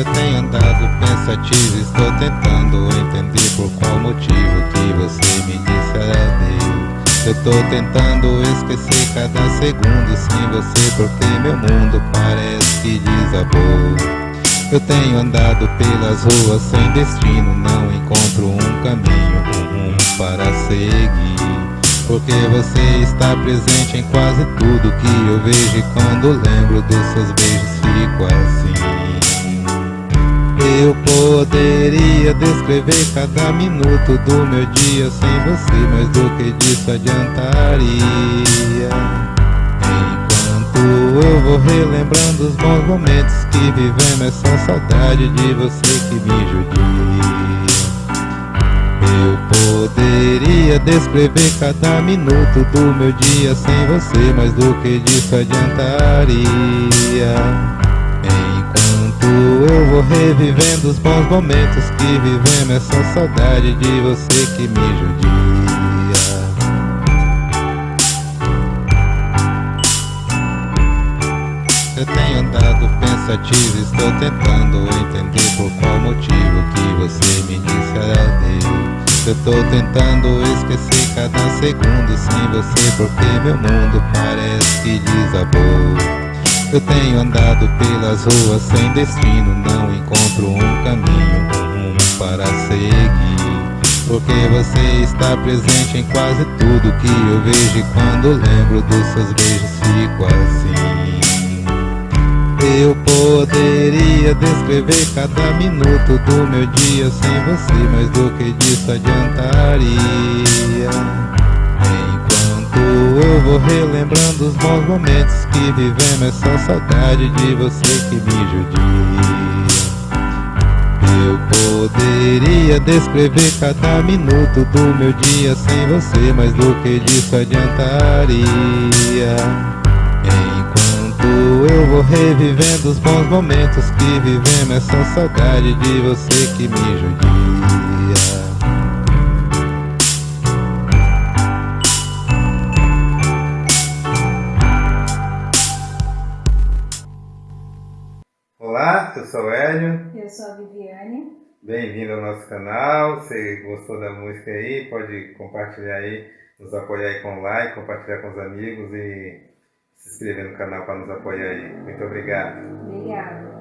Eu tenho andado pensativo, estou tentando entender por qual motivo que você me disse adeus. Eu tô tentando esquecer cada segundo sem você porque meu mundo parece que desabou. Eu tenho andado pelas ruas sem destino, não encontro um caminho, um rumo para seguir. Porque você está presente em quase tudo que eu vejo e quando lembro dos seus beijos fico assim. Poderia descrever cada minuto do meu dia sem você, mas do que disso adiantaria? Enquanto eu vou relembrando os bons momentos que vivemos, só saudade de você que me judia. Eu poderia descrever cada minuto do meu dia sem você, mas do que disso adiantaria? Eu vou revivendo os bons momentos que vivemos. Essa saudade de você que me judia. Eu tenho andado pensativo, estou tentando entender por qual motivo que você me disse adeus. Eu tô tentando esquecer cada segundo sem você Porque meu mundo parece que desabou eu tenho andado pelas ruas sem destino, não encontro um caminho, um para seguir. Porque você está presente em quase tudo que eu vejo e quando lembro dos seus beijos fico assim. Eu poderia descrever cada minuto do meu dia sem você, mas do que disso adiantaria? Vou relembrando os bons momentos que vivemos. É só saudade de você que me judia. Eu poderia descrever cada minuto do meu dia sem você Mas do que disso adiantaria? Enquanto eu vou revivendo os bons momentos que vivemos É só saudade de você que me judia Olá, eu sou o Hélio. Eu sou a Viviane. Bem-vindo ao nosso canal. Você gostou da música aí? Pode compartilhar aí, nos apoiar aí com like, compartilhar com os amigos e se inscrever no canal para nos apoiar aí. Muito obrigado. Obrigada.